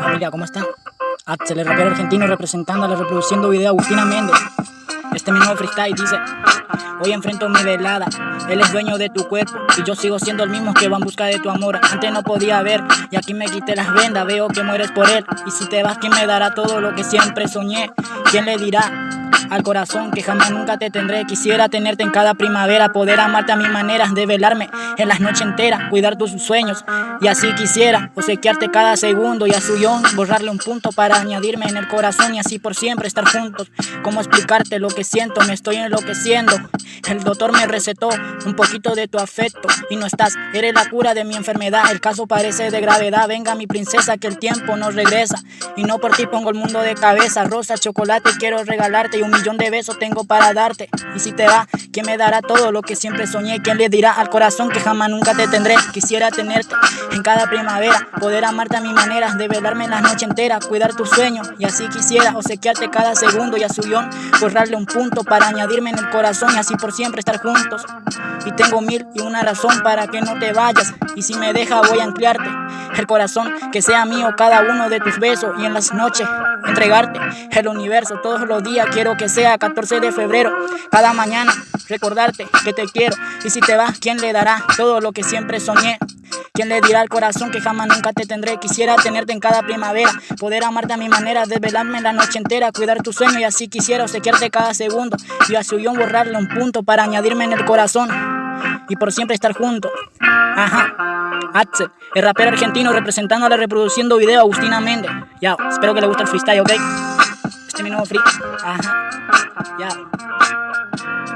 familia, ¿cómo están? Axel, el rapero argentino representándola, reproduciendo video Agustina Méndez. Este mi nuevo freestyle dice Hoy enfrento mi velada, él es dueño de tu cuerpo Y yo sigo siendo el mismo que va en busca de tu amor Antes no podía ver y aquí me quité las vendas Veo que mueres por él y si te vas ¿quién me dará todo lo que siempre soñé? ¿Quién le dirá? Al corazón que jamás nunca te tendré. Quisiera tenerte en cada primavera, poder amarte a mi manera, de velarme en las noches enteras, cuidar tus sueños. Y así quisiera obsequiarte cada segundo y a su yon borrarle un punto para añadirme en el corazón y así por siempre estar juntos. ¿Cómo explicarte lo que siento? Me estoy enloqueciendo. El doctor me recetó un poquito de tu afecto y no estás, eres la cura de mi enfermedad. El caso parece de gravedad. Venga, mi princesa, que el tiempo no regresa. Y no por ti pongo el mundo de cabeza. Rosa, chocolate, quiero regalarte y un millón de besos tengo para darte. Y si te va, ¿quién me dará todo lo que siempre soñé? ¿Quién le dirá al corazón que jamás nunca te tendré? Quisiera tenerte en cada primavera, poder amarte a mi manera, de velarme en la noche entera, cuidar tus sueños. Y así quisiera obsequiarte cada segundo y a su guion borrarle un punto para añadirme en el corazón y así por siempre estar juntos. Y tengo mil y una razón para que no te vayas. Y si me deja, voy a ampliarte el corazón, que sea mío cada uno de tus besos y en las noches entregarte el universo todos los días. Quiero que sea 14 de febrero, cada mañana recordarte que te quiero. Y si te vas, ¿quién le dará todo lo que siempre soñé? ¿Quién le dirá al corazón que jamás nunca te tendré? Quisiera tenerte en cada primavera, poder amarte a mi manera, desvelarme la noche entera, cuidar tu sueño y así quisiera obsequiarte cada segundo y a su guion borrarle un punto para añadirme en el corazón y por siempre estar juntos. Ajá. Axel, el rapero argentino representando a la reproduciendo video Agustina Méndez. Ya, espero que le guste el freestyle, ¿ok? Este es mi nuevo free. Ajá. Ya.